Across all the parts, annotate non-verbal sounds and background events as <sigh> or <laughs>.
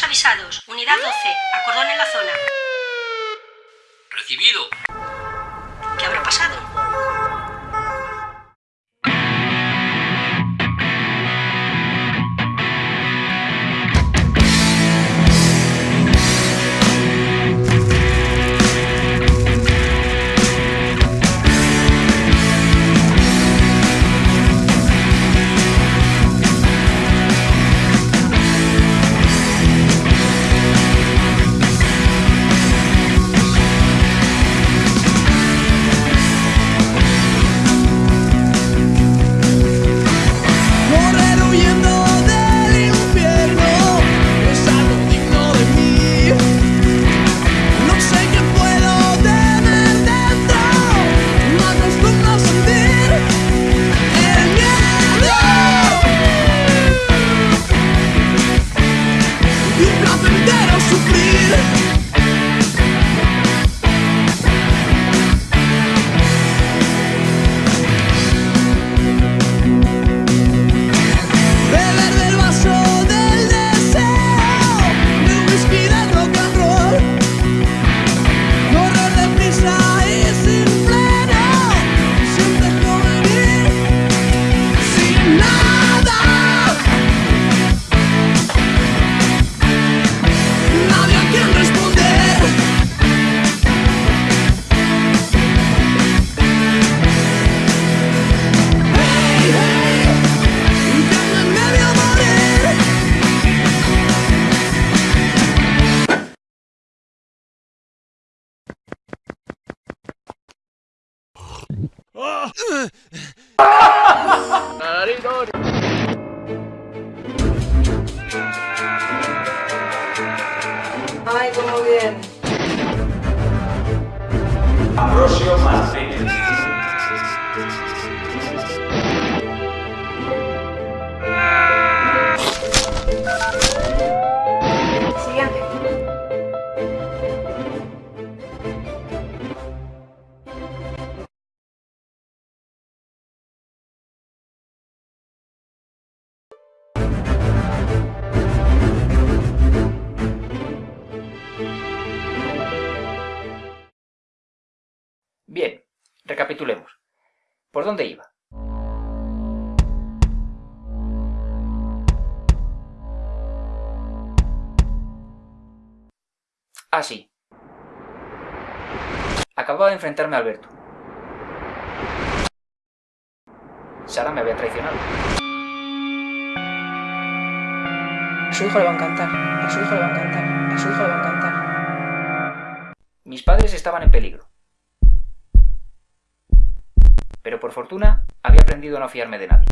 Avisados. Unidad 12. Acordón en la zona. <laughs> Ay, recapitulemos. ¿Por dónde iba? Ah, sí. Acababa de enfrentarme a Alberto. Sara me había traicionado. A su hijo le va a encantar. A su hijo le va a encantar. A su hijo le va a encantar. Mis padres estaban en peligro. Pero por fortuna había aprendido a no fiarme de nadie.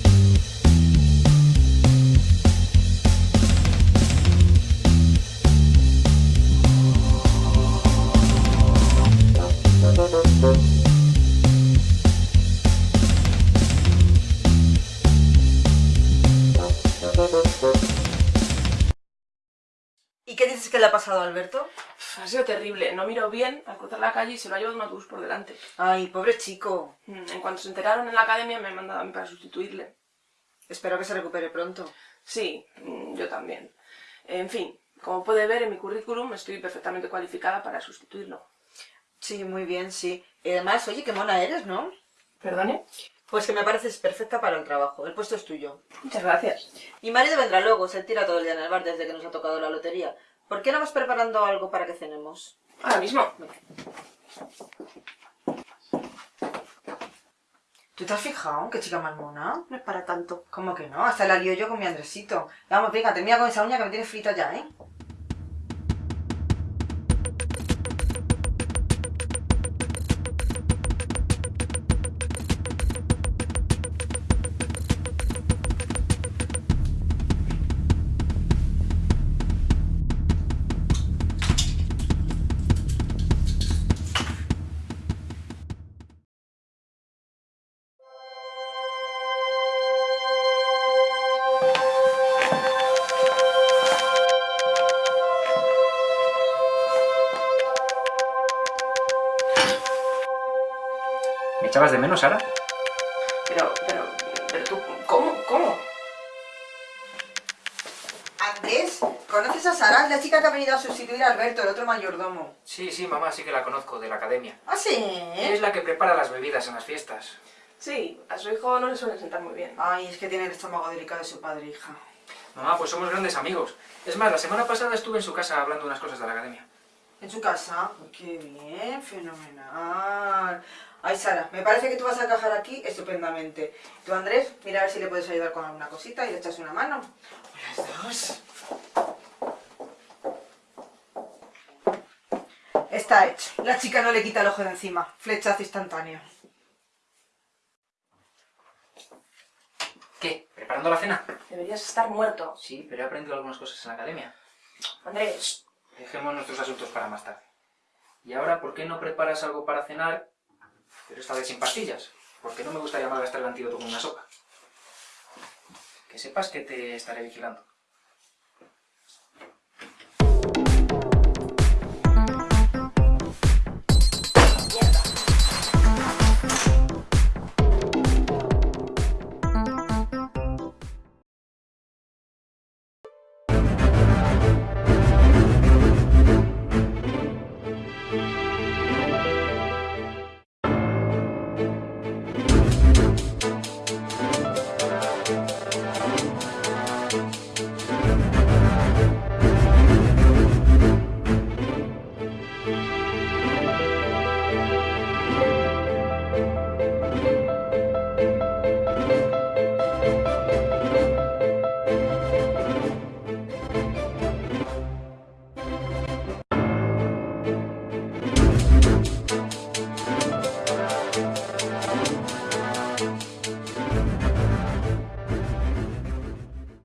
¿Y qué dices que le ha pasado a Alberto? Ha sido terrible. No miró bien al cruzar la calle y se lo ha llevado un autobús por delante. Ay, pobre chico. Mm, En cuanto se enteraron en la academia me han mandado a mí para sustituirle. Espero que se recupere pronto. Sí, mm, yo también. En fin, como puede ver en mi currículum estoy perfectamente cualificada para sustituirlo. Sí, muy bien, sí. Y además, oye, qué mona eres, ¿no? ¿Perdone? Pues que me pareces perfecta para el trabajo. El puesto es tuyo. Muchas gracias. Mi marido vendrá luego, se tira todo el día en el bar desde que nos ha tocado la lotería. ¿Por qué no vas preparando algo para que cenemos? Ahora mismo. ¿Tú te has fijado? ¿Qué chica más mona? No es para tanto. ¿Cómo que no? Hasta la lío yo con mi Andresito. Vamos, venga, termina con esa uña que me tienes frita ya, ¿eh? Echabas de menos, Sara? Pero, pero, pero tú, ¿cómo? ¿Cómo? Andrés, ¿conoces a Sara? Es la chica que ha venido a sustituir a Alberto, el otro mayordomo. Sí, sí, mamá, sí que la conozco, de la academia. ¿Ah, sí? Es la que prepara las bebidas en las fiestas. Sí, a su hijo no le suele sentar muy bien. Ay, es que tiene el estómago delicado de su padre, hija. Mamá, pues somos grandes amigos. Es más, la semana pasada estuve en su casa hablando unas cosas de la academia. ¿En su casa? Qué bien, fenomenal. Ay, Sara, me parece que tú vas a encajar aquí estupendamente. Tú, Andrés, mira a ver si le puedes ayudar con alguna cosita y le echas una mano. Las dos. Está hecho. La chica no le quita el ojo de encima. Flechazo instantáneo. ¿Qué? ¿Preparando la cena? Deberías estar muerto. Sí, pero he aprendido algunas cosas en la academia. Andrés, Dejemos nuestros asuntos para más tarde. Y ahora, ¿por qué no preparas algo para cenar, pero esta vez sin pastillas? Porque no me gustaría malgastar el antídoto con una sopa. Que sepas que te estaré vigilando.